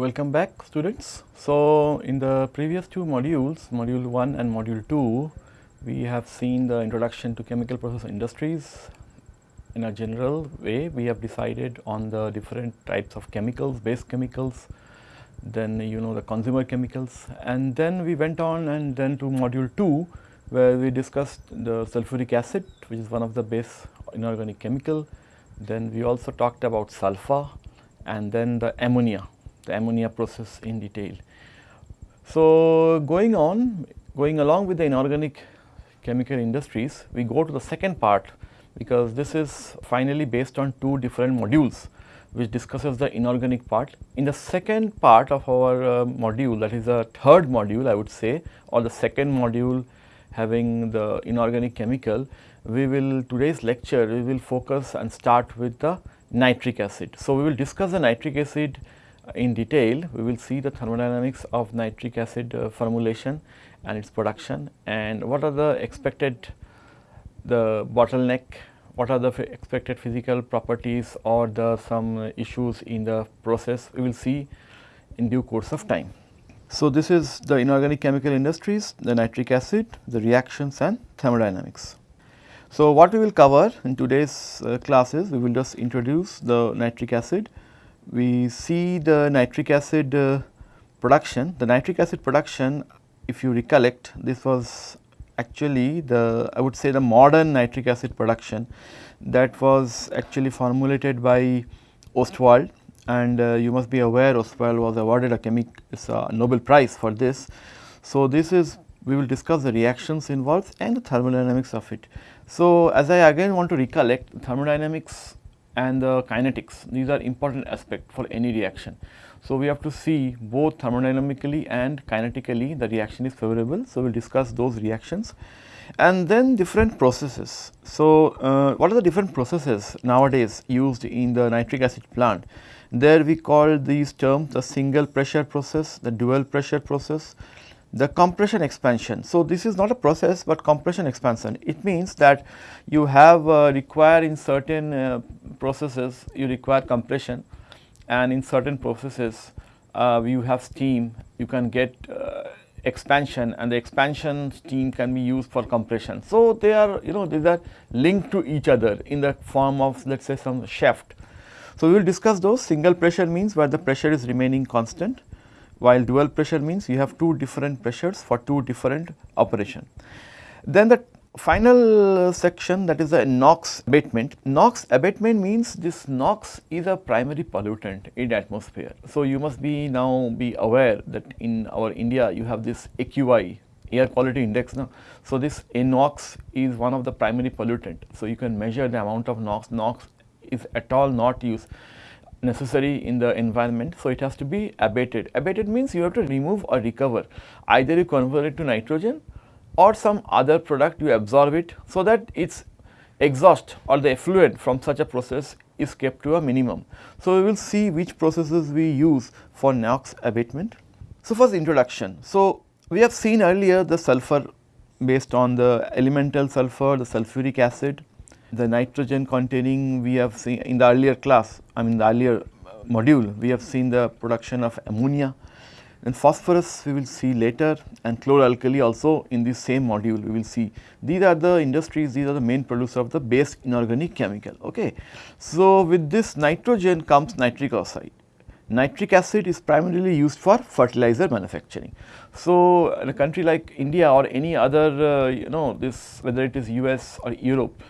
Welcome back students. So, in the previous two modules, module 1 and module 2, we have seen the introduction to chemical process industries. In a general way, we have decided on the different types of chemicals, base chemicals, then you know the consumer chemicals and then we went on and then to module 2 where we discussed the sulfuric acid which is one of the base inorganic chemical. Then we also talked about sulfur and then the ammonia, the ammonia process in detail. So, going on, going along with the inorganic chemical industries, we go to the second part because this is finally based on two different modules which discusses the inorganic part. In the second part of our uh, module that is the third module I would say or the second module having the inorganic chemical, we will today's lecture we will focus and start with the nitric acid. So, we will discuss the nitric acid in detail, we will see the thermodynamics of nitric acid uh, formulation and its production and what are the expected the bottleneck, what are the expected physical properties or the some issues in the process we will see in due course of time. So, this is the inorganic chemical industries, the nitric acid, the reactions and thermodynamics. So, what we will cover in today's uh, classes, we will just introduce the nitric acid. We see the nitric acid uh, production. The nitric acid production, if you recollect, this was actually the I would say the modern nitric acid production that was actually formulated by Ostwald and uh, you must be aware Ostwald was awarded a chemic Nobel Prize for this. So, this is we will discuss the reactions involved and the thermodynamics of it. So, as I again want to recollect thermodynamics and the kinetics these are important aspect for any reaction. So, we have to see both thermodynamically and kinetically the reaction is favorable. So, we will discuss those reactions and then different processes. So, uh, what are the different processes nowadays used in the nitric acid plant? There we call these terms the single pressure process, the dual pressure process, the compression expansion. So, this is not a process, but compression expansion. It means that you have uh, require in certain uh, processes you require compression and in certain processes uh, you have steam you can get uh, expansion and the expansion steam can be used for compression. So, they are you know these are linked to each other in the form of let us say some shaft. So, we will discuss those single pressure means where the pressure is remaining constant while dual pressure means you have two different pressures for two different operation. Then the final section that is the NOx abatement. NOx abatement means this NOx is a primary pollutant in atmosphere. So, you must be now be aware that in our India you have this AQI air quality index now. So, this NOx is one of the primary pollutant. So, you can measure the amount of NOx, NOx is at all not used necessary in the environment. So, it has to be abated. Abated means you have to remove or recover either you convert it to nitrogen or some other product you absorb it so that its exhaust or the effluent from such a process is kept to a minimum. So, we will see which processes we use for NOx abatement. So, first introduction. So, we have seen earlier the sulfur based on the elemental sulfur, the sulfuric acid the nitrogen containing we have seen in the earlier class, I mean the earlier module, we have seen the production of ammonia and phosphorus we will see later and chloralkali also in this same module we will see. These are the industries, these are the main producers of the base inorganic chemical. Okay. So, with this nitrogen comes nitric oxide. Nitric acid is primarily used for fertilizer manufacturing. So, in a country like India or any other uh, you know this whether it is US or Europe,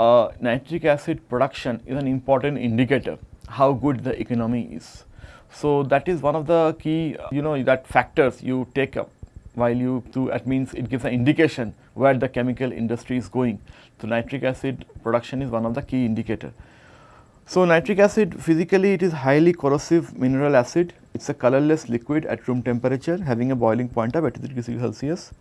uh, nitric acid production is an important indicator how good the economy is. So, that is one of the key you know that factors you take up while you do that means it gives an indication where the chemical industry is going. So, nitric acid production is one of the key indicator. So, nitric acid physically it is highly corrosive mineral acid, it is a colorless liquid at room temperature having a boiling point of 83 degrees Celsius.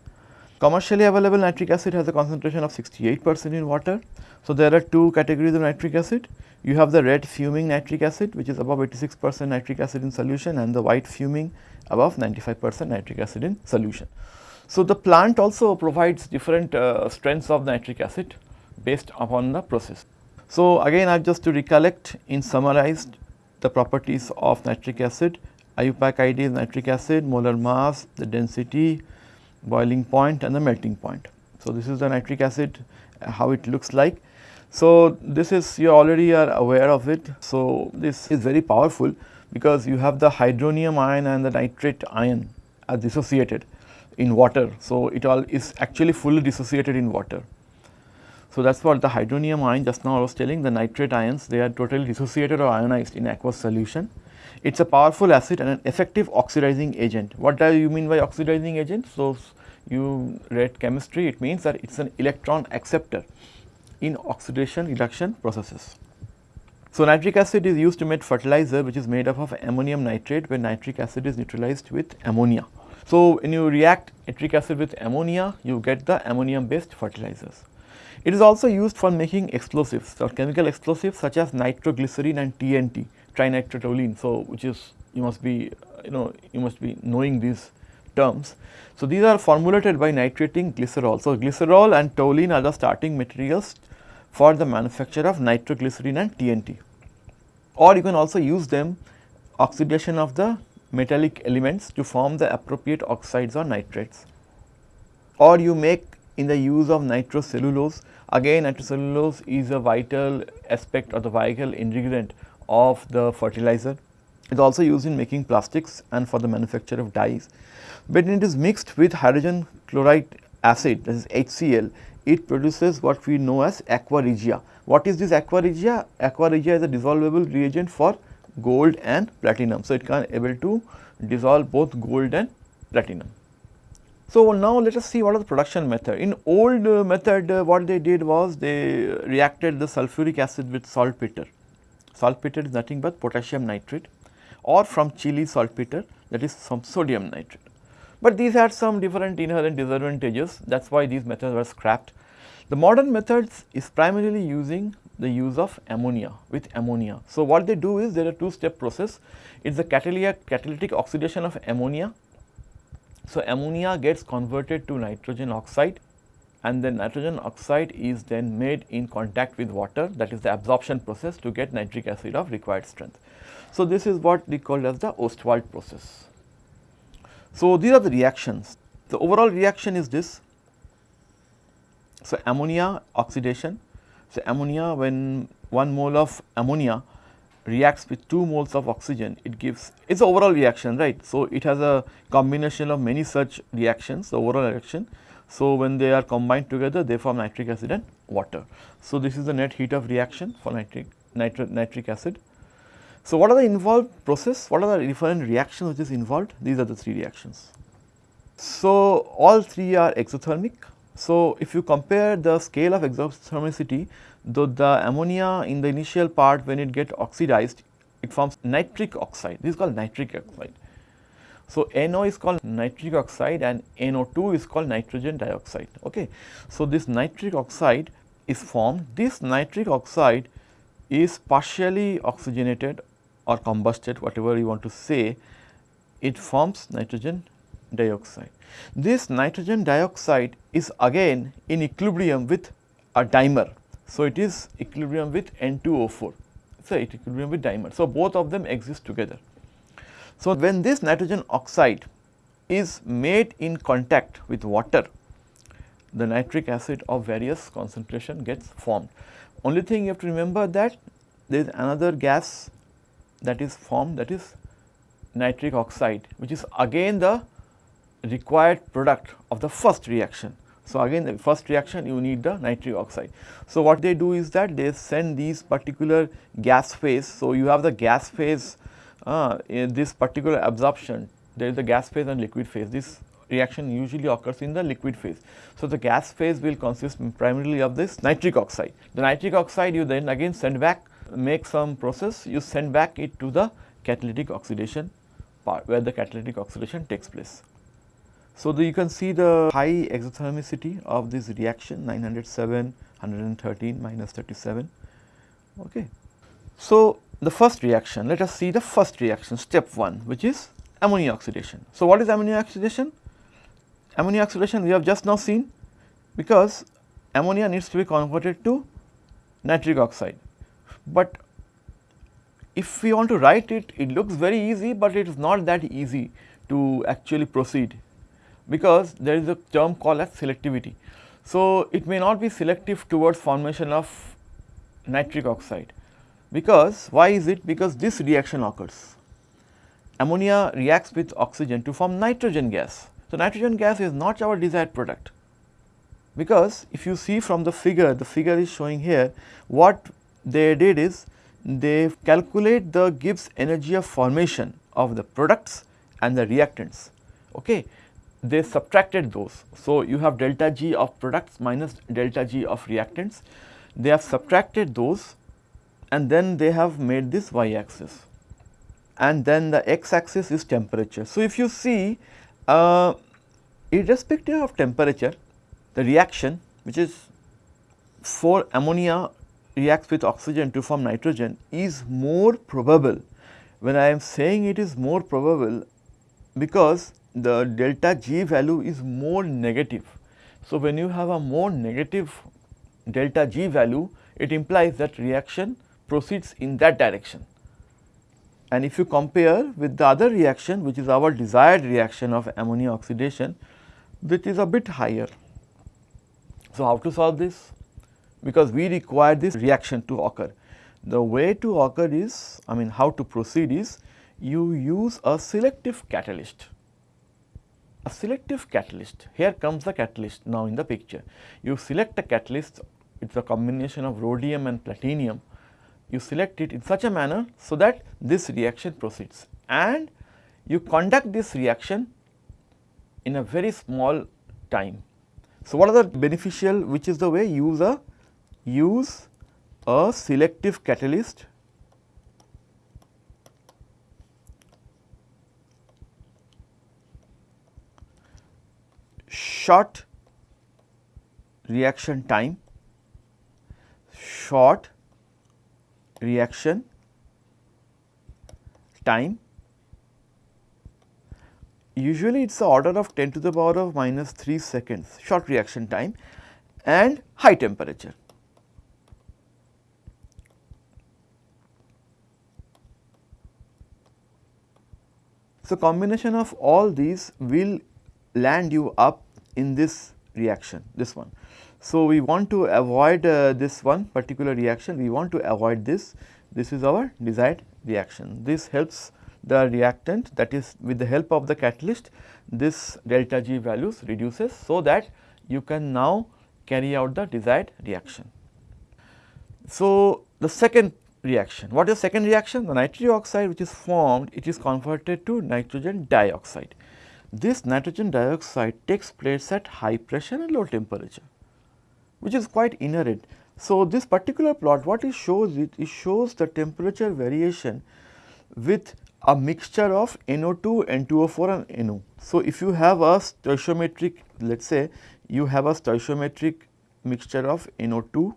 Commercially available nitric acid has a concentration of 68 percent in water. So, there are two categories of nitric acid. You have the red fuming nitric acid which is above 86 percent nitric acid in solution and the white fuming above 95 percent nitric acid in solution. So, the plant also provides different uh, strengths of nitric acid based upon the process. So, again I just to recollect in summarized the properties of nitric acid IUPAC ID is nitric acid, molar mass, the density, boiling point and the melting point. So, this is the nitric acid uh, how it looks like. So, this is you already are aware of it. So, this is very powerful because you have the hydronium ion and the nitrate ion are dissociated in water. So, it all is actually fully dissociated in water. So, that is what the hydronium ion just now I was telling the nitrate ions they are totally dissociated or ionized in aqueous solution. It is a powerful acid and an effective oxidizing agent. What do you mean by oxidizing agent? So, you read chemistry it means that it is an electron acceptor in oxidation reduction processes. So, nitric acid is used to make fertilizer which is made up of ammonium nitrate where nitric acid is neutralized with ammonia. So, when you react nitric acid with ammonia you get the ammonium based fertilizers. It is also used for making explosives or chemical explosives such as nitroglycerin and TNT trinitrotoluene. So, which is you must be you know you must be knowing these terms. So, these are formulated by nitrating glycerol. So, glycerol and toluene are the starting materials for the manufacture of nitroglycerin and TNT or you can also use them oxidation of the metallic elements to form the appropriate oxides or nitrates or you make in the use of nitrocellulose again nitrocellulose is a vital aspect or the vital ingredient of the fertilizer. It is also used in making plastics and for the manufacture of dyes. But when it is mixed with hydrogen chloride acid that is HCl it produces what we know as aqua regia. What is this aqua regia? Aqua regia is a dissolvable reagent for gold and platinum. So, it can able to dissolve both gold and platinum. So, now let us see what is the production method. In old uh, method uh, what they did was they reacted the sulfuric acid with saltpeter. Saltpeter is nothing but potassium nitrate or from Chile saltpeter that is some sodium nitrate. But these had some different inherent disadvantages that is why these methods were scrapped. The modern methods is primarily using the use of ammonia with ammonia. So, what they do is there are two step process it is the catalytic oxidation of ammonia. So, ammonia gets converted to nitrogen oxide and then nitrogen oxide is then made in contact with water that is the absorption process to get nitric acid of required strength. So, this is what we call as the Ostwald process. So, these are the reactions. The overall reaction is this. So, ammonia oxidation. So, ammonia when 1 mole of ammonia reacts with 2 moles of oxygen, it gives it is overall reaction right. So, it has a combination of many such reactions, the overall reaction. So, when they are combined together they form nitric acid and water. So, this is the net heat of reaction for nitric, nitric, nitric acid. So, what are the involved process? What are the different reactions which is involved? These are the three reactions. So, all three are exothermic. So, if you compare the scale of exothermicity, though the ammonia in the initial part when it get oxidized, it forms nitric oxide. This is called nitric oxide. So, NO is called nitric oxide and NO2 is called nitrogen dioxide. Okay. So, this nitric oxide is formed. This nitric oxide is partially oxygenated or combusted whatever you want to say, it forms nitrogen dioxide. This nitrogen dioxide is again in equilibrium with a dimer. So, it is equilibrium with N2O4, so it equilibrium with dimer. So, both of them exist together. So, when this nitrogen oxide is made in contact with water, the nitric acid of various concentration gets formed. Only thing you have to remember that there is another gas that is formed that is nitric oxide which is again the required product of the first reaction. So, again the first reaction you need the nitric oxide. So, what they do is that they send these particular gas phase. So, you have the gas phase uh, in this particular absorption there is a gas phase and liquid phase. This reaction usually occurs in the liquid phase. So, the gas phase will consist primarily of this nitric oxide. The nitric oxide you then again send back make some process you send back it to the catalytic oxidation part where the catalytic oxidation takes place. So, the, you can see the high exothermicity of this reaction 907, 113, minus 37. Okay. So, the first reaction let us see the first reaction step 1 which is ammonia oxidation. So, what is ammonia oxidation? Ammonia oxidation we have just now seen because ammonia needs to be converted to nitric oxide but if we want to write it, it looks very easy, but it is not that easy to actually proceed because there is a term called as selectivity. So, it may not be selective towards formation of nitric oxide because why is it? Because this reaction occurs. Ammonia reacts with oxygen to form nitrogen gas. So, nitrogen gas is not our desired product because if you see from the figure, the figure is showing here what they did is they calculate the Gibbs energy of formation of the products and the reactants. Okay. They subtracted those. So, you have delta G of products minus delta G of reactants. They have subtracted those and then they have made this y axis and then the x axis is temperature. So, if you see uh, irrespective of temperature the reaction which is for ammonia reacts with oxygen to form nitrogen is more probable. When I am saying it is more probable because the delta G value is more negative. So, when you have a more negative delta G value it implies that reaction proceeds in that direction. And if you compare with the other reaction which is our desired reaction of ammonia oxidation which is a bit higher. So, how to solve this? Because we require this reaction to occur. The way to occur is I mean how to proceed is you use a selective catalyst. A selective catalyst, here comes the catalyst now in the picture. You select a catalyst, it is a combination of rhodium and platinum. You select it in such a manner so that this reaction proceeds. And you conduct this reaction in a very small time. So, what are the beneficial which is the way use a use a selective catalyst? Short reaction time, short reaction time usually it is the order of 10 to the power of minus 3 seconds short reaction time and high temperature. So, combination of all these will land you up in this reaction this one. So, we want to avoid uh, this one particular reaction we want to avoid this this is our desired reaction. This helps the reactant that is with the help of the catalyst this delta G values reduces so that you can now carry out the desired reaction. So, the second reaction what is second reaction the nitric oxide which is formed it is converted to nitrogen dioxide. This nitrogen dioxide takes place at high pressure and low temperature which is quite inherent. So, this particular plot what it shows it, it shows the temperature variation with a mixture of NO2, N2O4 and NO. So, if you have a stoichiometric let us say you have a stoichiometric mixture of NO2,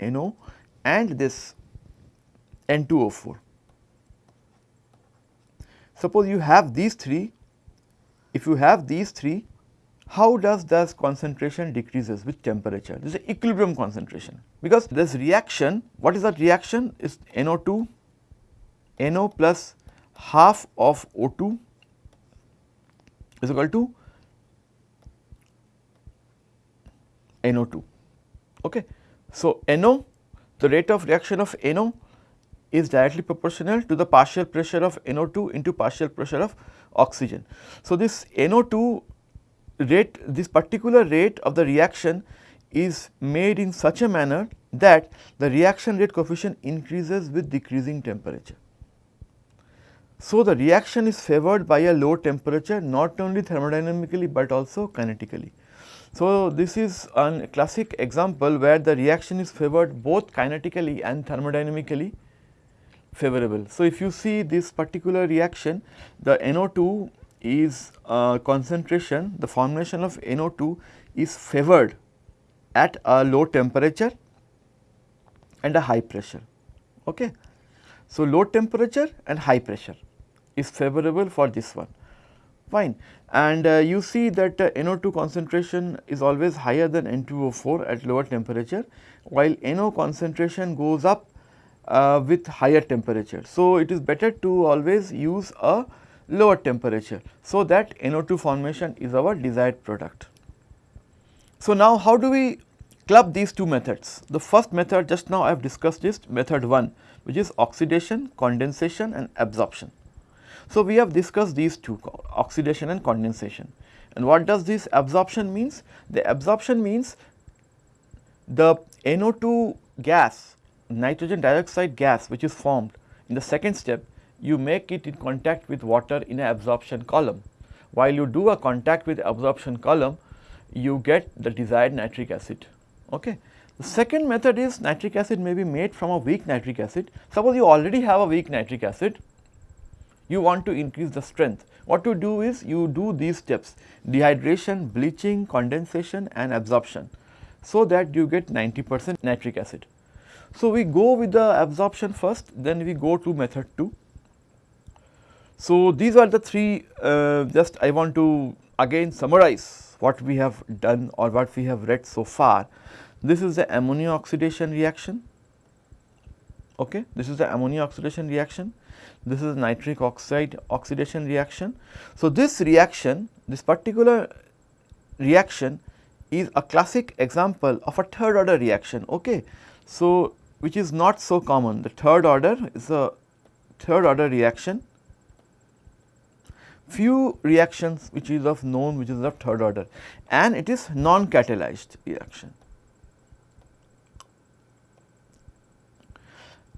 NO and this N2O4. Suppose you have these three, if you have these three, how does this concentration decreases with temperature? This is equilibrium concentration because this reaction, what is that reaction? Is NO2 NO plus half of O2 is equal to NO2. Okay. So, NO the rate of reaction of NO is directly proportional to the partial pressure of NO2 into partial pressure of oxygen. So, this NO2 rate this particular rate of the reaction is made in such a manner that the reaction rate coefficient increases with decreasing temperature. So, the reaction is favored by a low temperature not only thermodynamically, but also kinetically. So, this is a classic example where the reaction is favored both kinetically and thermodynamically favorable. So, if you see this particular reaction the NO2 is uh, concentration the formulation of NO2 is favored at a low temperature and a high pressure. Okay. So, low temperature and high pressure is favorable for this one fine and uh, you see that uh, NO2 concentration is always higher than N2O4 at lower temperature while NO concentration goes up uh, with higher temperature. So, it is better to always use a lower temperature. So, that NO2 formation is our desired product. So, now how do we club these two methods? The first method just now I have discussed is method 1 which is oxidation, condensation and absorption. So, we have discussed these two oxidation and condensation and what does this absorption means? The absorption means the NO2 gas nitrogen dioxide gas which is formed in the second step you make it in contact with water in a absorption column. While you do a contact with absorption column you get the desired nitric acid. Okay. The second method is nitric acid may be made from a weak nitric acid. Suppose you already have a weak nitric acid, you want to increase the strength. What you do is you do these steps dehydration, bleaching, condensation and absorption so that you get 90 percent nitric acid. So, we go with the absorption first then we go to method 2. So, these are the three uh, just I want to again summarize what we have done or what we have read so far. This is the ammonia oxidation reaction, okay. this is the ammonia oxidation reaction, this is nitric oxide oxidation reaction. So, this reaction, this particular reaction is a classic example of a third order reaction, okay. So, which is not so common, the third order is a third order reaction few reactions which is of known which is of third order and it is non catalyzed reaction.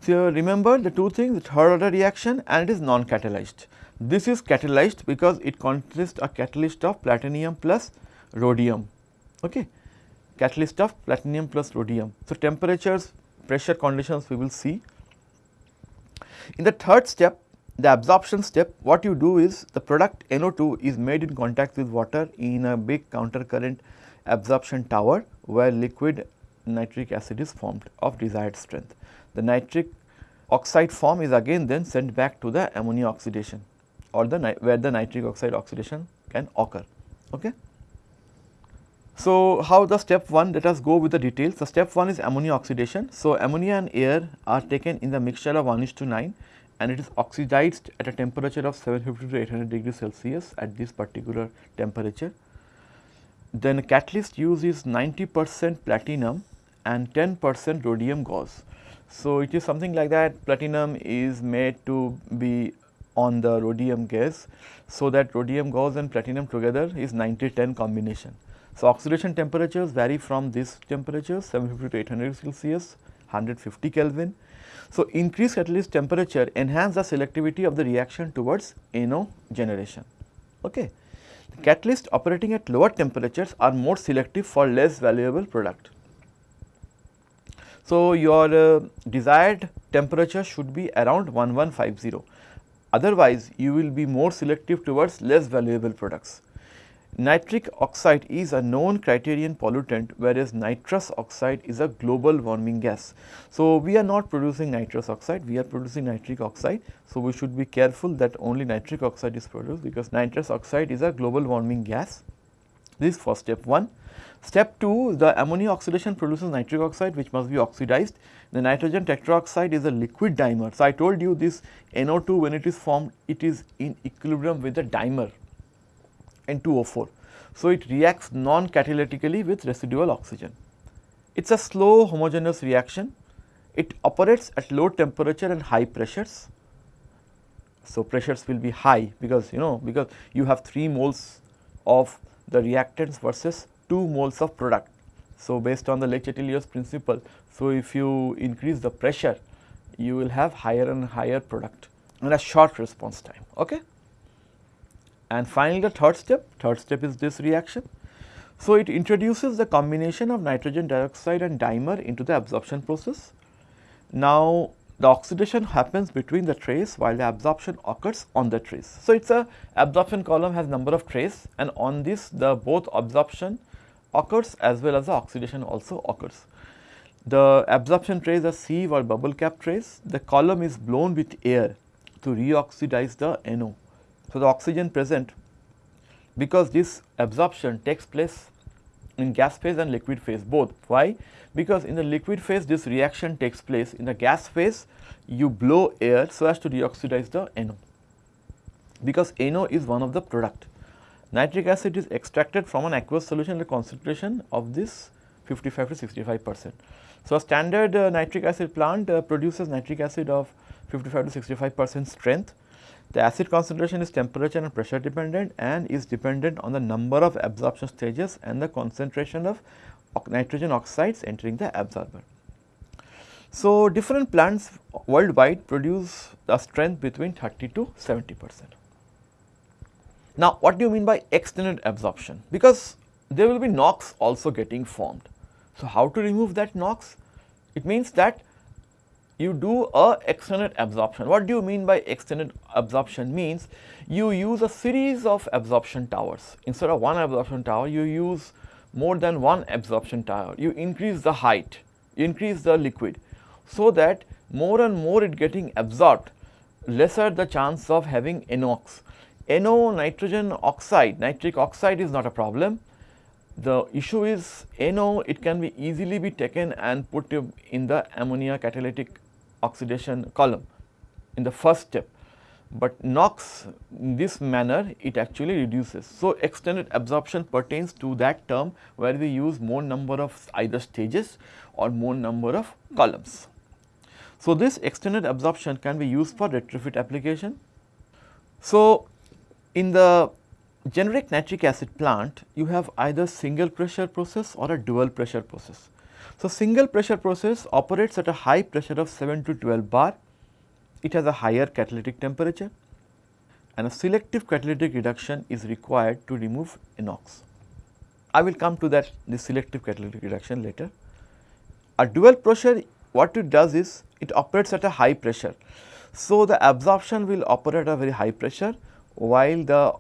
So, remember the two things the third order reaction and it is non catalyzed. This is catalyzed because it consists a catalyst of platinum plus rhodium okay catalyst of platinum plus rhodium. So, temperatures pressure conditions we will see. In the third step the absorption step what you do is the product NO2 is made in contact with water in a big counter current absorption tower where liquid nitric acid is formed of desired strength. The nitric oxide form is again then sent back to the ammonia oxidation or the where the nitric oxide oxidation can occur. Okay. So, how the step 1 let us go with the details. The step 1 is ammonia oxidation. So, ammonia and air are taken in the mixture of 1 is to 9 and it is oxidized at a temperature of 750 to 800 degrees Celsius at this particular temperature. Then catalyst use is 90 percent platinum and 10 percent rhodium gauze. So, it is something like that platinum is made to be on the rhodium gauze. So, that rhodium gauze and platinum together is 90 10 combination. So, oxidation temperatures vary from this temperature 750 to 800 Celsius 150 Kelvin so, increased catalyst temperature enhance the selectivity of the reaction towards NO generation. Okay. The catalyst operating at lower temperatures are more selective for less valuable product. So, your uh, desired temperature should be around 1150, otherwise you will be more selective towards less valuable products. Nitric oxide is a known criterion pollutant whereas nitrous oxide is a global warming gas. So, we are not producing nitrous oxide, we are producing nitric oxide. So, we should be careful that only nitric oxide is produced because nitrous oxide is a global warming gas. This is for step 1. Step 2 the ammonia oxidation produces nitric oxide which must be oxidized. The nitrogen tetroxide is a liquid dimer. So, I told you this NO2 when it is formed it is in equilibrium with the dimer N2O4. So, it reacts non-catalytically with residual oxygen. It is a slow homogeneous reaction. It operates at low temperature and high pressures. So, pressures will be high because you know because you have 3 moles of the reactants versus 2 moles of product. So, based on the Le Chatelier's principle, so if you increase the pressure, you will have higher and higher product and a short response time. Okay? And finally, the third step, third step is this reaction. So, it introduces the combination of nitrogen dioxide and dimer into the absorption process. Now, the oxidation happens between the trays while the absorption occurs on the trays. So, it is a absorption column has number of trays and on this the both absorption occurs as well as the oxidation also occurs. The absorption trays are sieve or bubble cap trays. The column is blown with air to reoxidize the NO. So, the oxygen present because this absorption takes place in gas phase and liquid phase both. Why? Because in the liquid phase this reaction takes place, in the gas phase you blow air so as to deoxidize the NO, because NO is one of the product. Nitric acid is extracted from an aqueous solution the concentration of this 55 to 65 percent. So, a standard uh, nitric acid plant uh, produces nitric acid of 55 to 65 percent strength. The acid concentration is temperature and pressure dependent and is dependent on the number of absorption stages and the concentration of nitrogen oxides entering the absorber. So, different plants worldwide produce a strength between 30 to 70 percent. Now, what do you mean by extended absorption? Because there will be NOx also getting formed. So, how to remove that NOx? It means that you do a extended absorption. What do you mean by extended absorption? Means you use a series of absorption towers. Instead of one absorption tower, you use more than one absorption tower. You increase the height, you increase the liquid so that more and more it getting absorbed, lesser the chance of having NOx. NO nitrogen oxide, nitric oxide is not a problem, the issue is NO it can be easily be taken and put in the ammonia catalytic oxidation column in the first step, but NOx in this manner it actually reduces. So, extended absorption pertains to that term where we use more number of either stages or more number of columns. So, this extended absorption can be used for retrofit application. So, in the generic nitric acid plant, you have either single pressure process or a dual pressure process. So, single pressure process operates at a high pressure of 7 to 12 bar, it has a higher catalytic temperature and a selective catalytic reduction is required to remove NOx. I will come to that the selective catalytic reduction later. A dual pressure what it does is it operates at a high pressure. So, the absorption will operate at a very high pressure while the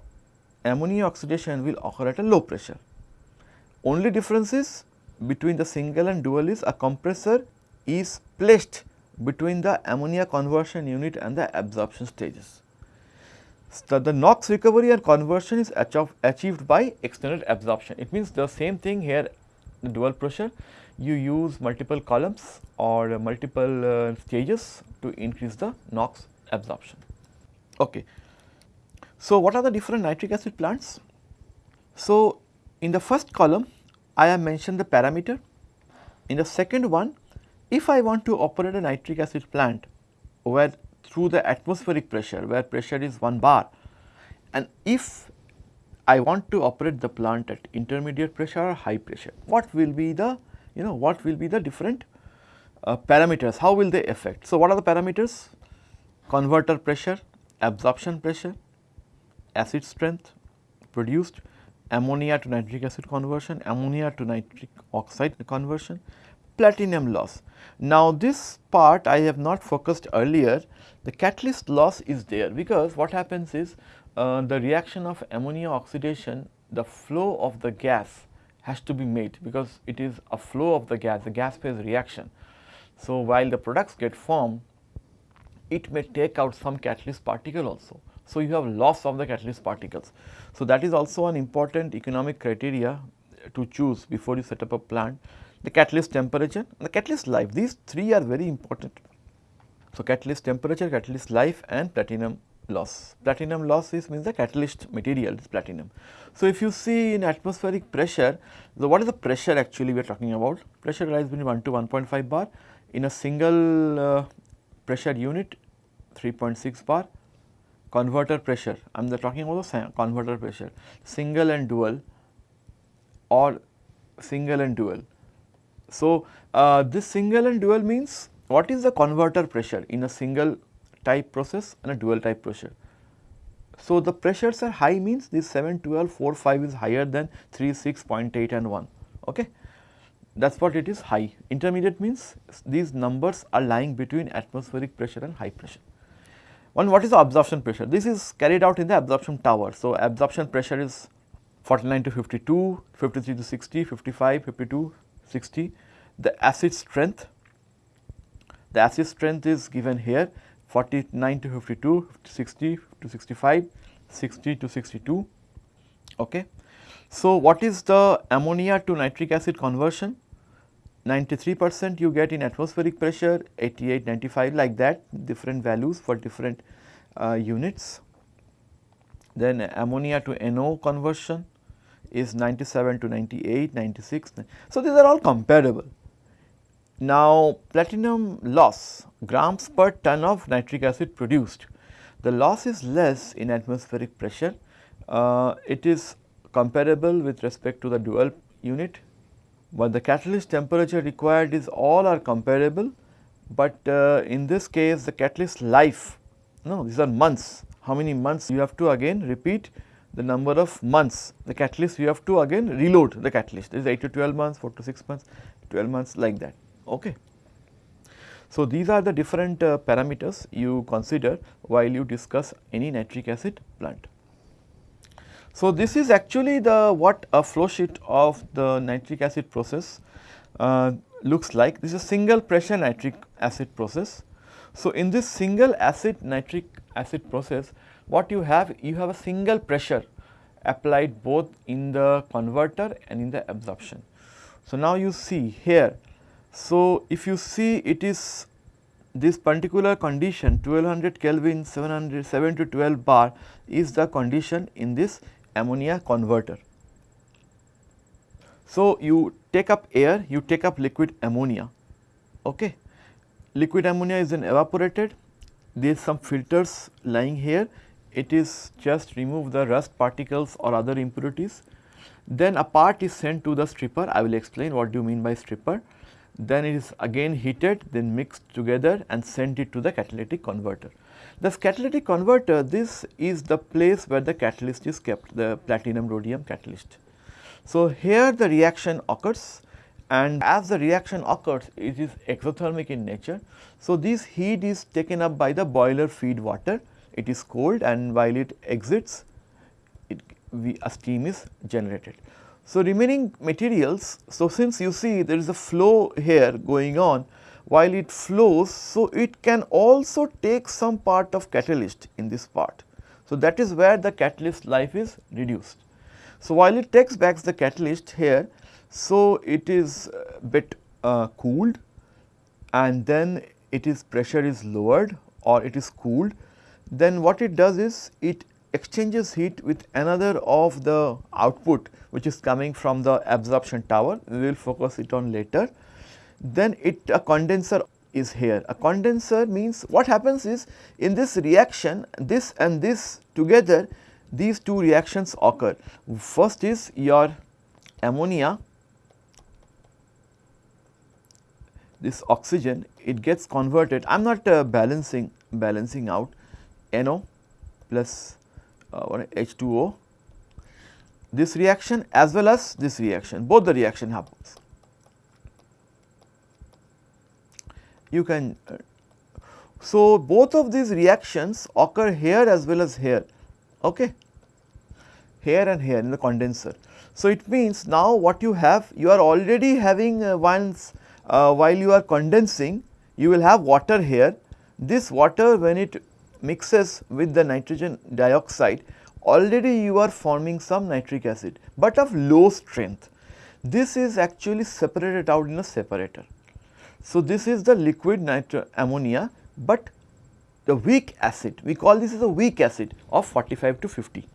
ammonia oxidation will occur at a low pressure. Only difference is between the single and dual is a compressor is placed between the ammonia conversion unit and the absorption stages. So, the NOx recovery and conversion is achieved by extended absorption. It means the same thing here the dual pressure you use multiple columns or multiple uh, stages to increase the NOx absorption. Okay. So, what are the different nitric acid plants? So, in the first column I have mentioned the parameter. In the second one if I want to operate a nitric acid plant where through the atmospheric pressure where pressure is 1 bar and if I want to operate the plant at intermediate pressure or high pressure, what will be the you know what will be the different uh, parameters, how will they affect. So, what are the parameters? Converter pressure, absorption pressure, acid strength produced, ammonia to nitric acid conversion, ammonia to nitric oxide conversion, platinum loss. Now, this part I have not focused earlier, the catalyst loss is there because what happens is uh, the reaction of ammonia oxidation, the flow of the gas has to be made because it is a flow of the gas, the gas phase reaction. So, while the products get formed, it may take out some catalyst particle also. So, you have loss of the catalyst particles. So, that is also an important economic criteria to choose before you set up a plant. The catalyst temperature the catalyst life these three are very important. So, catalyst temperature, catalyst life and platinum loss. Platinum loss is means the catalyst material is platinum. So, if you see in atmospheric pressure, so what is the pressure actually we are talking about? Pressure lies between 1 to 1.5 bar in a single uh, pressure unit 3.6 bar converter pressure, I am talking about the converter pressure, single and dual or single and dual. So, uh, this single and dual means what is the converter pressure in a single type process and a dual type pressure. So, the pressures are high means this 7, 12, 4, 5 is higher than 3, 6, 0.8 and 1. Okay. That is what it is high. Intermediate means these numbers are lying between atmospheric pressure and high pressure. One what is the absorption pressure? This is carried out in the absorption tower. So, absorption pressure is 49 to 52, 53 to 60, 55, 52, 60. The acid strength, the acid strength is given here 49 to 52, 60 to 65, 60 to 62. Okay. So, what is the ammonia to nitric acid conversion? 93 percent you get in atmospheric pressure, 88, 95 like that different values for different uh, units. Then ammonia to NO conversion is 97 to 98, 96. So, these are all comparable. Now, platinum loss grams per ton of nitric acid produced. The loss is less in atmospheric pressure. Uh, it is comparable with respect to the dual unit but the catalyst temperature required is all are comparable, but uh, in this case the catalyst life no these are months how many months you have to again repeat the number of months the catalyst you have to again reload the catalyst is 8 to 12 months 4 to 6 months 12 months like that okay. So, these are the different uh, parameters you consider while you discuss any nitric acid plant. So, this is actually the what a flow sheet of the nitric acid process uh, looks like. This is a single pressure nitric acid process. So, in this single acid nitric acid process what you have you have a single pressure applied both in the converter and in the absorption. So, now you see here. So, if you see it is this particular condition 1200 Kelvin 700 7 to 12 bar is the condition in this ammonia converter. So, you take up air, you take up liquid ammonia. Okay. Liquid ammonia is then evaporated, there is some filters lying here, it is just remove the rust particles or other impurities. Then a part is sent to the stripper, I will explain what do you mean by stripper. Then it is again heated, then mixed together and sent it to the catalytic converter. The catalytic converter, this is the place where the catalyst is kept, the platinum rhodium catalyst. So, here the reaction occurs and as the reaction occurs, it is exothermic in nature. So, this heat is taken up by the boiler feed water, it is cold and while it exits, it, we, a steam is generated. So, remaining materials, so since you see there is a flow here going on, while it flows. So, it can also take some part of catalyst in this part. So, that is where the catalyst life is reduced. So, while it takes back the catalyst here, so it is a bit uh, cooled and then it is pressure is lowered or it is cooled. Then what it does is it exchanges heat with another of the output which is coming from the absorption tower, we will focus it on later then it a condenser is here. A condenser means what happens is in this reaction this and this together these two reactions occur. First is your ammonia. This oxygen it gets converted. I am not uh, balancing balancing out. NO plus uh, H2O this reaction as well as this reaction. Both the reaction happens you can. Uh, so, both of these reactions occur here as well as here, okay? here and here in the condenser. So, it means now what you have you are already having uh, once uh, while you are condensing you will have water here. This water when it mixes with the nitrogen dioxide already you are forming some nitric acid, but of low strength. This is actually separated out in a separator. So, this is the liquid nitro ammonia, but the weak acid we call this as a weak acid of 45 to 50.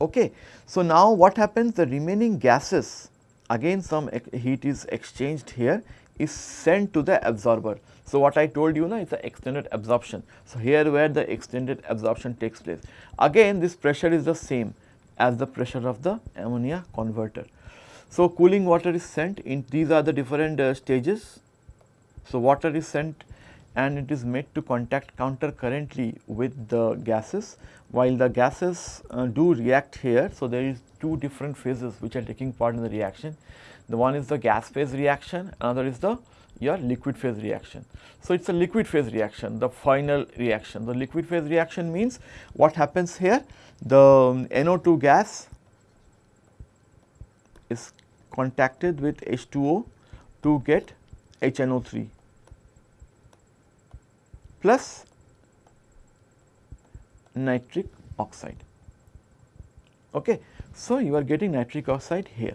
Okay. So, now what happens the remaining gases again some heat is exchanged here is sent to the absorber. So, what I told you now is the extended absorption. So, here where the extended absorption takes place again this pressure is the same as the pressure of the ammonia converter. So, cooling water is sent in these are the different uh, stages so, water is sent and it is made to contact counter currently with the gases while the gases uh, do react here. So, there is two different phases which are taking part in the reaction. The one is the gas phase reaction, another is the your liquid phase reaction. So, it is a liquid phase reaction, the final reaction. The liquid phase reaction means what happens here? The um, NO2 gas is contacted with H2O to get HNO3 plus nitric oxide. Okay. So, you are getting nitric oxide here.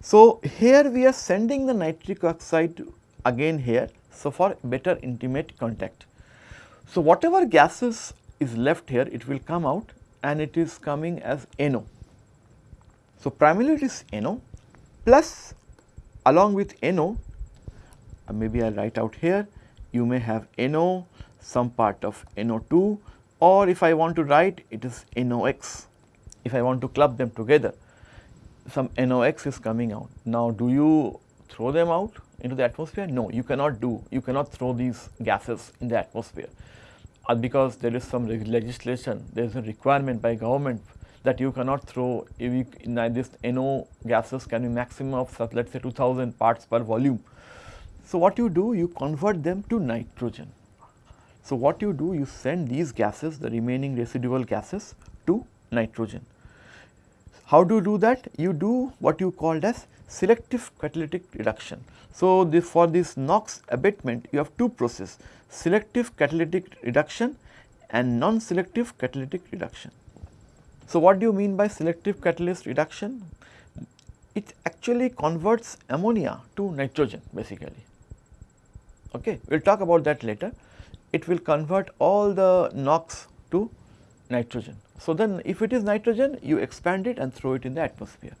So, here we are sending the nitric oxide again here. So, for better intimate contact. So, whatever gases is left here it will come out and it is coming as NO. So, primarily it is NO plus along with NO uh, maybe I will write out here you may have NO some part of NO2 or if I want to write it is NOx if I want to club them together some NOx is coming out. Now do you throw them out into the atmosphere? No, you cannot do, you cannot throw these gases in the atmosphere uh, because there is some legislation, there is a requirement by government that you cannot throw if you, this NO gases can be maximum of let us say 2000 parts per volume. So, what you do you convert them to nitrogen. So, what you do you send these gases the remaining residual gases to nitrogen. How do you do that? You do what you called as selective catalytic reduction. So, the, for this NOx abatement you have two processes selective catalytic reduction and non-selective catalytic reduction. So, what do you mean by selective catalyst reduction? It actually converts ammonia to nitrogen basically. Okay. We will talk about that later. It will convert all the NOx to nitrogen. So, then if it is nitrogen you expand it and throw it in the atmosphere.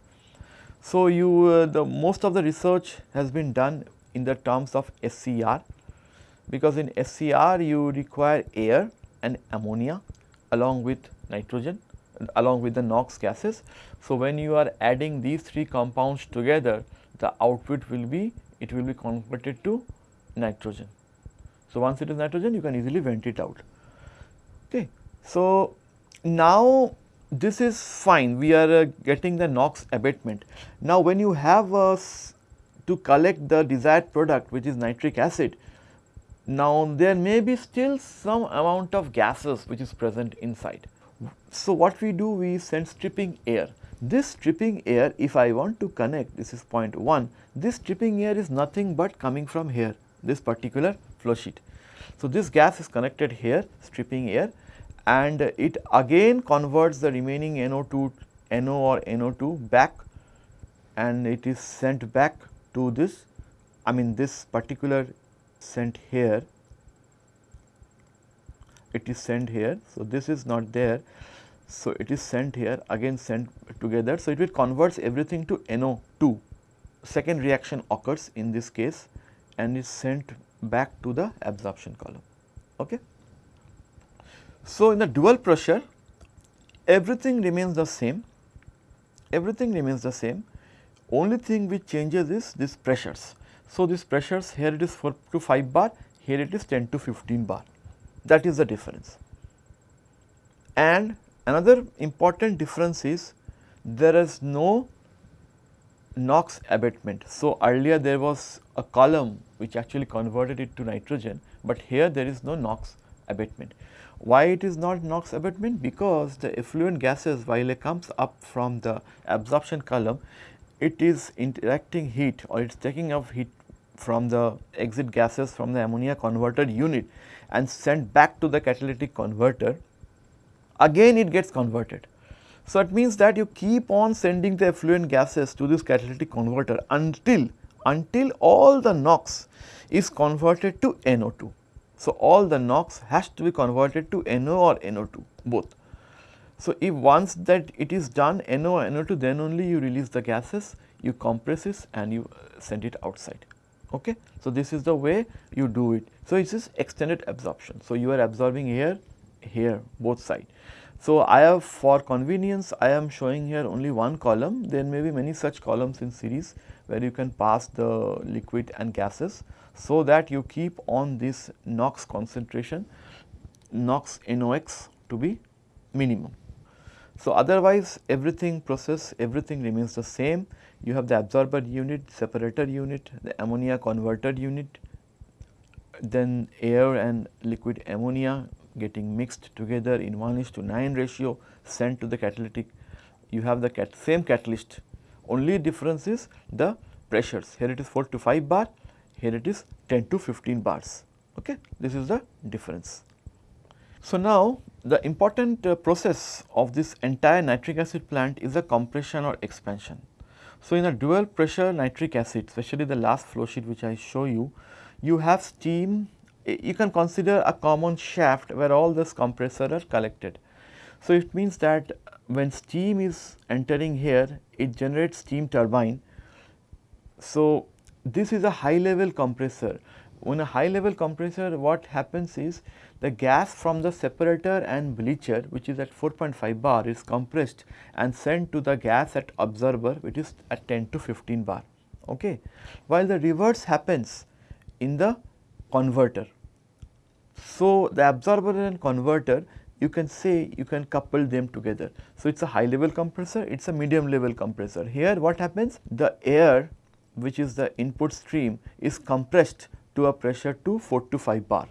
So, you uh, the most of the research has been done in the terms of SCR because in SCR you require air and ammonia along with nitrogen along with the NOx gases. So, when you are adding these three compounds together the output will be it will be converted to nitrogen. So, once it is nitrogen you can easily vent it out. Okay. So, now this is fine we are uh, getting the NOx abatement. Now, when you have uh, to collect the desired product which is nitric acid now, there may be still some amount of gases which is present inside. So, what we do we send stripping air. This stripping air if I want to connect this is point 1, this stripping air is nothing but coming from here this particular flow sheet. So, this gas is connected here stripping air and it again converts the remaining NO2 NO or NO2 back and it is sent back to this I mean this particular sent here it is sent here. So, this is not there. So, it is sent here again sent together. So, it will converts everything to NO2 second reaction occurs in this case and is sent back to the absorption column. Okay. So, in the dual pressure everything remains the same, everything remains the same only thing which changes is these pressures. So, these pressures here it is 4 to 5 bar, here it is 10 to 15 bar that is the difference. And another important difference is there is no NOx abatement. So, earlier there was a column which actually converted it to nitrogen, but here there is no NOx abatement. Why it is not NOx abatement? Because the effluent gases while it comes up from the absorption column, it is interacting heat or it is taking up heat from the exit gases from the ammonia converter unit and sent back to the catalytic converter, again it gets converted. So, it means that you keep on sending the effluent gases to this catalytic converter until, until all the NOx is converted to NO2. So, all the NOx has to be converted to NO or NO2 both. So, if once that it is done NO or NO2 then only you release the gases, you compress it and you uh, send it outside. Okay. So, this is the way you do it. So, it is extended absorption. So, you are absorbing here, here both side. So, I have for convenience I am showing here only one column there may be many such columns in series where you can pass the liquid and gases. So, that you keep on this NOx concentration NOx NOx to be minimum. So, otherwise everything process everything remains the same you have the absorber unit, separator unit, the ammonia converter unit, then air and liquid ammonia getting mixed together in 1 is to 9 ratio sent to the catalytic. You have the cat same catalyst, only difference is the pressures. Here it is 4 to 5 bar, here it is 10 to 15 bars. Okay? This is the difference. So, now the important uh, process of this entire nitric acid plant is a compression or expansion. So, in a dual pressure nitric acid especially the last flow sheet which I show you, you have steam you can consider a common shaft where all this compressor are collected. So, it means that when steam is entering here it generates steam turbine. So, this is a high level compressor. When a high level compressor what happens is the gas from the separator and bleacher which is at 4.5 bar is compressed and sent to the gas at absorber which is at 10 to 15 bar okay while the reverse happens in the converter so the absorber and converter you can say you can couple them together. So it's a high level compressor it's a medium level compressor. Here what happens? The air which is the input stream is compressed to a pressure to 4 to 5 bar.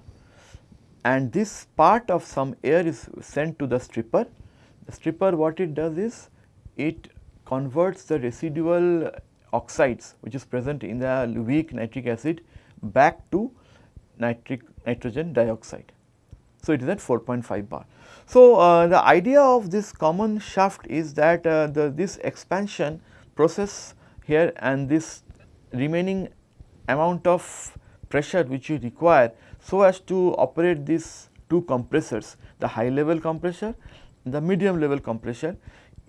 And this part of some air is sent to the stripper. The stripper what it does is it converts the residual oxides which is present in the weak nitric acid back to nitric nitrogen dioxide. So, it is at 4.5 bar. So, uh, the idea of this common shaft is that uh, the this expansion process here and this remaining amount of pressure which you require so as to operate these two compressors, the high level compressor, the medium level compressor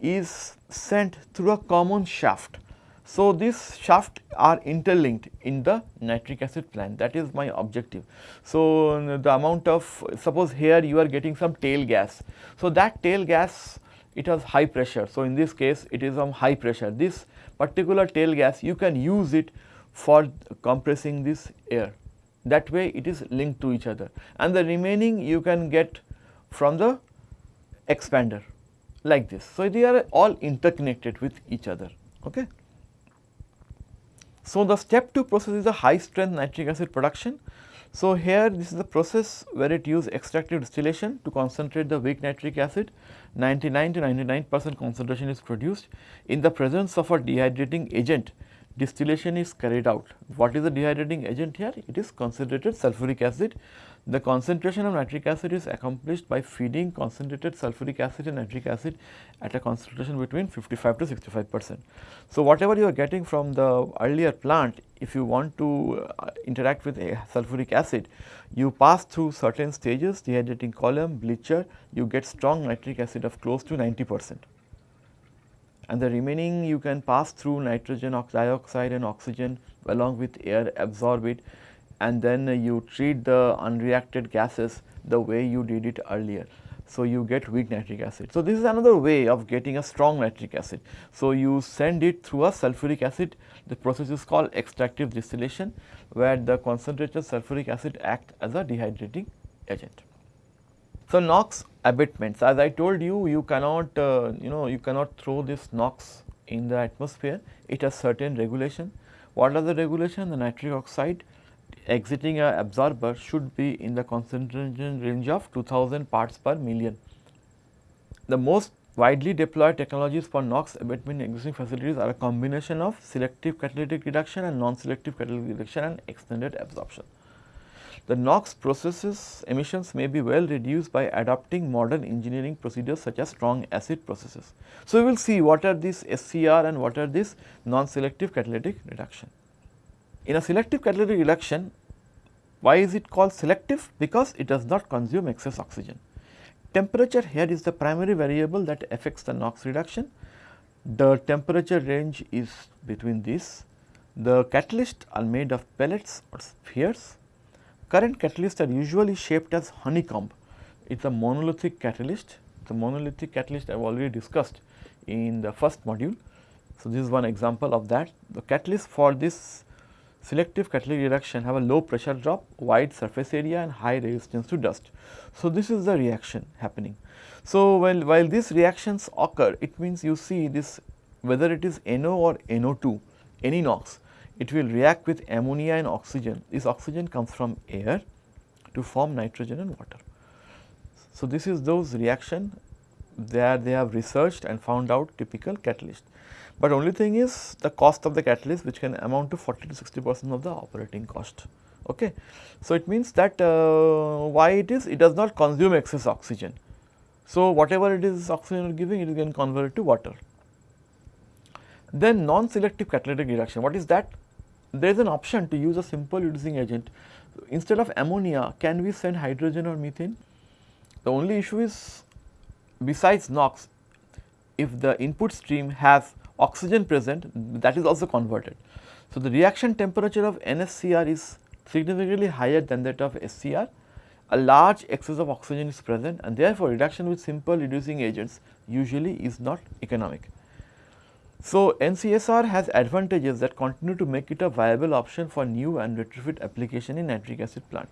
is sent through a common shaft. So, these shafts are interlinked in the nitric acid plant that is my objective. So, the amount of suppose here you are getting some tail gas. So, that tail gas it has high pressure. So, in this case it is on high pressure this particular tail gas you can use it for compressing this air that way it is linked to each other and the remaining you can get from the expander like this. So, they are all interconnected with each other. Okay. So, the step 2 process is a high strength nitric acid production. So, here this is the process where it use extractive distillation to concentrate the weak nitric acid 99 to 99 percent concentration is produced in the presence of a dehydrating agent distillation is carried out. What is the dehydrating agent here? It is concentrated sulfuric acid. The concentration of nitric acid is accomplished by feeding concentrated sulfuric acid and nitric acid at a concentration between 55 to 65 percent. So, whatever you are getting from the earlier plant, if you want to uh, interact with a sulfuric acid, you pass through certain stages dehydrating column, bleacher, you get strong nitric acid of close to 90 percent and the remaining you can pass through nitrogen dioxide and oxygen along with air absorb it and then you treat the unreacted gases the way you did it earlier. So, you get weak nitric acid. So, this is another way of getting a strong nitric acid. So, you send it through a sulfuric acid the process is called extractive distillation where the concentrated sulfuric acid act as a dehydrating agent. So, NOx abatements as I told you, you cannot uh, you know you cannot throw this NOx in the atmosphere, it has certain regulation. What are the regulation? The nitric oxide exiting a absorber should be in the concentration range of 2000 parts per million. The most widely deployed technologies for NOx abatement in existing facilities are a combination of selective catalytic reduction and non-selective catalytic reduction and extended absorption. The NOx processes emissions may be well reduced by adopting modern engineering procedures such as strong acid processes. So, we will see what are these SCR and what are these non-selective catalytic reduction. In a selective catalytic reduction, why is it called selective? Because it does not consume excess oxygen. Temperature here is the primary variable that affects the NOx reduction. The temperature range is between these. The catalysts are made of pellets or spheres Current catalysts are usually shaped as honeycomb. It is a monolithic catalyst. The monolithic catalyst I have already discussed in the first module. So, this is one example of that. The catalyst for this selective catalytic reduction have a low pressure drop, wide surface area and high resistance to dust. So, this is the reaction happening. So, while, while these reactions occur, it means you see this whether it is NO or NO2, any NOx, it will react with ammonia and oxygen. This oxygen comes from air to form nitrogen and water. So, this is those reaction there they have researched and found out typical catalyst. But only thing is the cost of the catalyst which can amount to 40 to 60 percent of the operating cost. Okay. So, it means that uh, why it is it does not consume excess oxygen. So, whatever it is oxygen giving it is getting converted to water. Then non-selective catalytic reduction, what is that? There is an option to use a simple reducing agent. Instead of ammonia, can we send hydrogen or methane? The only issue is besides NOx, if the input stream has oxygen present that is also converted. So, the reaction temperature of NSCR is significantly higher than that of SCR. A large excess of oxygen is present and therefore, reduction with simple reducing agents usually is not economic. So, NCSR has advantages that continue to make it a viable option for new and retrofit application in nitric acid plant.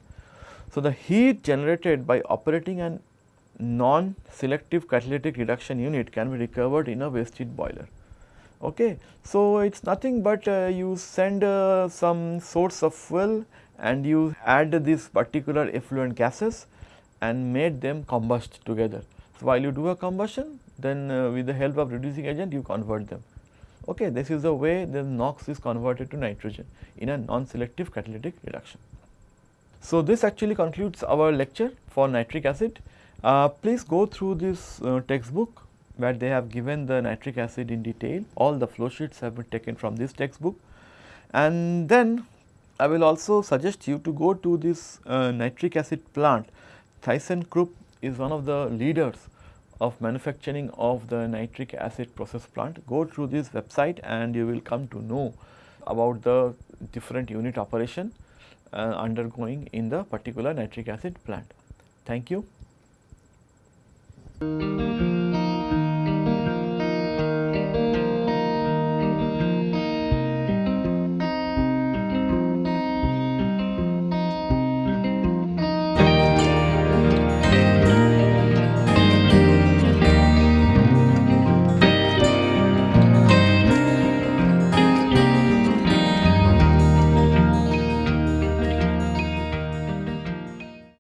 So, the heat generated by operating an non-selective catalytic reduction unit can be recovered in a waste heat boiler. Okay. So, it is nothing but uh, you send uh, some source of fuel and you add these particular effluent gases and made them combust together. So, while you do a combustion then uh, with the help of reducing agent you convert them. Okay, this is the way the NOx is converted to nitrogen in a non-selective catalytic reduction. So, this actually concludes our lecture for nitric acid. Uh, please go through this uh, textbook where they have given the nitric acid in detail. All the flow sheets have been taken from this textbook. And then I will also suggest you to go to this uh, nitric acid plant. ThyssenKrupp is one of the leaders of manufacturing of the nitric acid process plant. Go through this website and you will come to know about the different unit operation uh, undergoing in the particular nitric acid plant. Thank you.